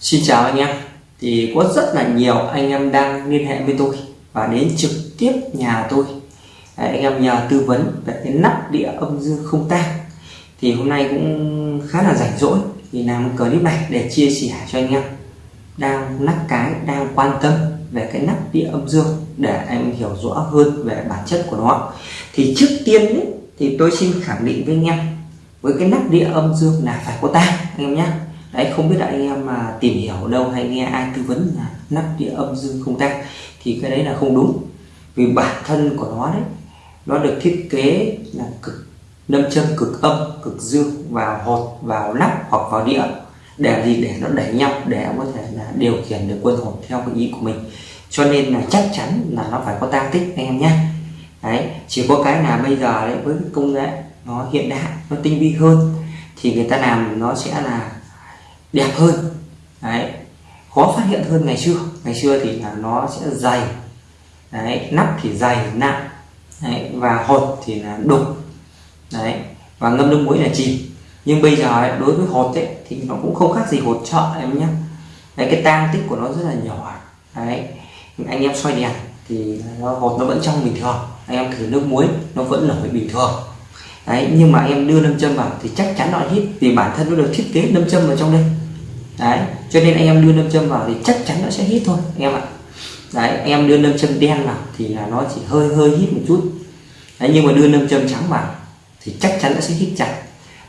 Xin chào anh em. Thì có rất là nhiều anh em đang liên hệ với tôi và đến trực tiếp nhà tôi. Đấy, anh em nhờ tư vấn về cái nắp đĩa âm dương không tang. Thì hôm nay cũng khá là rảnh rỗi thì làm clip này để chia sẻ cho anh em đang nắp cái đang quan tâm về cái nắp đĩa âm dương để em hiểu rõ hơn về bản chất của nó. Thì trước tiên ấy, thì tôi xin khẳng định với anh em với cái nắp đĩa âm dương là phải có tang anh em nhé đấy, không biết là anh em mà tìm hiểu đâu hay nghe ai tư vấn là nắp đĩa âm dương không tan thì cái đấy là không đúng. Vì bản thân của nó đấy, nó được thiết kế là cực nâm châm, cực âm, cực dương, vào hột, vào nắp hoặc vào đĩa. Để gì? Để nó đẩy nhau, để có thể là điều khiển được quân hồn theo cái ý của mình. Cho nên là chắc chắn là nó phải có tang tích, anh em nhé đấy, chỉ có cái là bây giờ đấy, với công nghệ nó hiện đại, nó tinh vi hơn, thì người ta làm nó sẽ là đẹp hơn. Đấy khó phát hiện hơn ngày xưa. Ngày xưa thì là nó sẽ dày. Đấy nắp thì dày nặng. Đấy, và hột thì là đục. Đấy và ngâm nước muối là chìm nhưng bây giờ ấy, đối với hột ấy, thì nó cũng không khác gì hột chợ em nhé. Đấy, cái tang tích của nó rất là nhỏ. Đấy anh em xoay đèn thì nó hột nó vẫn trong bình thường. Anh em thử nước muối nó vẫn nổi bình thường. Đấy nhưng mà em đưa nâm châm vào thì chắc chắn nó hít vì bản thân nó được thiết kế nâm châm vào trong đây đấy cho nên anh em đưa nâm châm vào thì chắc chắn nó sẽ hít thôi anh em ạ. Đấy anh em đưa nâm châm đen vào thì là nó chỉ hơi hơi hít một chút. Đấy nhưng mà đưa nâm châm trắng vào thì chắc chắn nó sẽ hít chặt.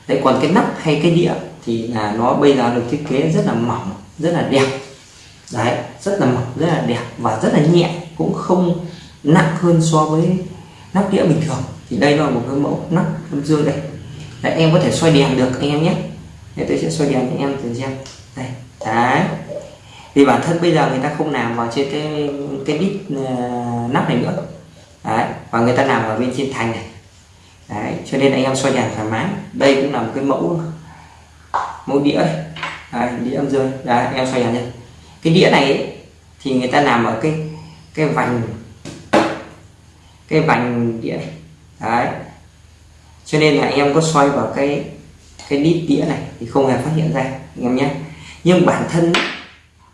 Đấy còn cái nắp hay cái đĩa thì là nó bây giờ được thiết kế rất là mỏng rất là đẹp. Đấy rất là mỏng rất là đẹp và rất là nhẹ cũng không nặng hơn so với nắp đĩa bình thường. Thì đây là một cái mẫu nắp âm dương đây. Đấy, em có thể xoay đèn được anh em nhé. Để tôi sẽ xoay đèn cho em thử xem đây đấy. Vì bản thân bây giờ người ta không làm vào trên cái cái đít uh, ờ, nắp này nữa. Đấy và người ta làm ở bên trên thành này. Đấy cho nên anh em xoay đèn thoải mái. Đây cũng là một cái mẫu mẫu đĩa đây đấy, đĩa âm dương đấy em xoay đèn nhé cái đĩa này ấy, thì người ta làm ở cái cái vành cái vành đĩa này. Đấy. Cho nên là em có xoay vào cái cái đít đĩa này thì không hề phát hiện ra anh em nhé nhưng bản thân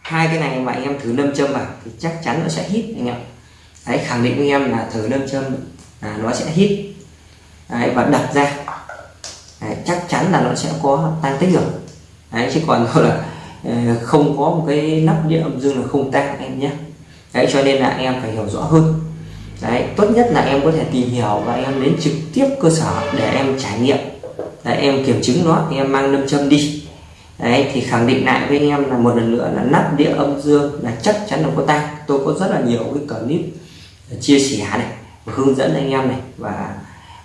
hai cái này mà anh em thử nâm châm vào thì chắc chắn nó sẽ hít anh em đấy khẳng định với em là thử nâm châm là nó sẽ hít. Đấy, và đập ra. Đấy, chắc chắn là nó sẽ có tan tích được. Đấy chứ còn là ờ, không có một cái nắp đĩa âm dương là không tan em nhé. Đấy cho nên là em phải hiểu rõ hơn. Đấy tốt nhất là em có thể tìm hiểu và em đến trực tiếp cơ sở để em trải nghiệm. Đấy, em kiểm chứng nó em mang nâm châm đi đấy thì khẳng định lại với anh em là một lần nữa là nắp đĩa âm dương là chắc chắn là có tay. Tôi có rất là nhiều cái clip ờ, chia sẻ này và hướng dẫn anh em này và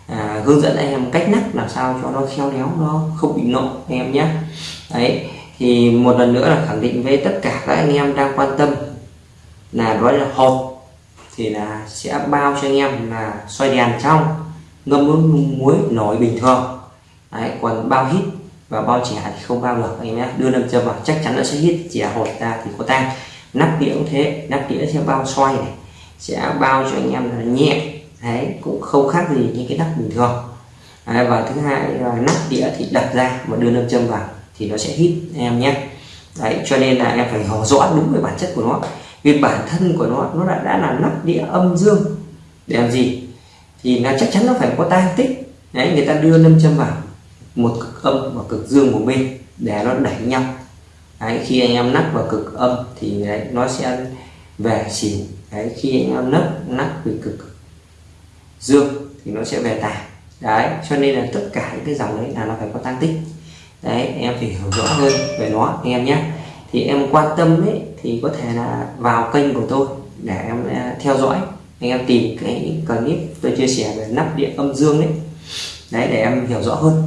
à, hướng dẫn anh em cách nắp làm sao cho nó khéo léo nó không bị nộ anh em nhé. Đấy thì một lần nữa là khẳng định với tất cả các anh em đang quan tâm là đó là hộp thì là sẽ bao cho anh em là xoay đèn trong ngâm nước muối nổi bình thường. Đấy, còn bao hít và bao trẻ thì không bao được anh em nhé. Đưa nâm châm vào chắc chắn nó sẽ hít trẻ hột ra thì có tang nắp đĩa cũng thế. Nắp đĩa sẽ bao xoay này. Sẽ bao cho anh em là nhẹ. Đấy cũng không khác gì những cái nắp bình thường. Đấy, và thứ hai là nắp đĩa thì đặt ra và đưa nâm châm vào thì nó sẽ hít anh em nhé. Đấy cho nên là em phải hiểu rõ đúng về bản chất của nó. Vì bản thân của nó nó đã, đã là nắp đĩa âm dương. Để làm gì? Thì là chắc chắn nó phải có tan tích. Đấy người ta đưa nâm châm vào một cực âm và cực dương của bên để nó đẩy nhau. Đấy, khi anh em nắp vào cực âm thì đấy, nó sẽ về xỉu. Đấy, khi anh em nắp nắp về cực dương thì nó sẽ về tà. Đấy cho nên là tất cả những cái dòng đấy là nó phải có tăng tích. Đấy em phải hiểu rõ hơn về nó anh em nhé. Thì em quan tâm ấy thì có thể là vào kênh của tôi để em à, theo dõi anh em tìm cái clip tôi chia sẻ về nắp điện âm dương đấy đấy để em hiểu rõ hơn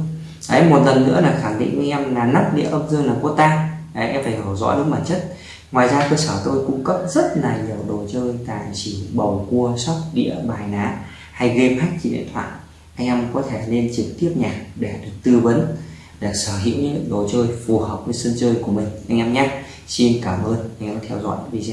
đấy, một lần nữa là khẳng định với em là nắp đĩa âm dương là có tang. Đấy, em phải hiểu rõ đúng bản chất. Ngoài ra cơ sở tôi cung cấp rất là nhiều đồ chơi, tài xỉu, bầu cua, sóc đĩa, bài ná, hay game hack trên điện thoại. Anh em có thể lên trực tiếp nhà để được tư vấn, để sở hữu những đồ chơi phù hợp với sân chơi của mình. Anh em nhé. Xin cảm ơn anh em theo dõi video.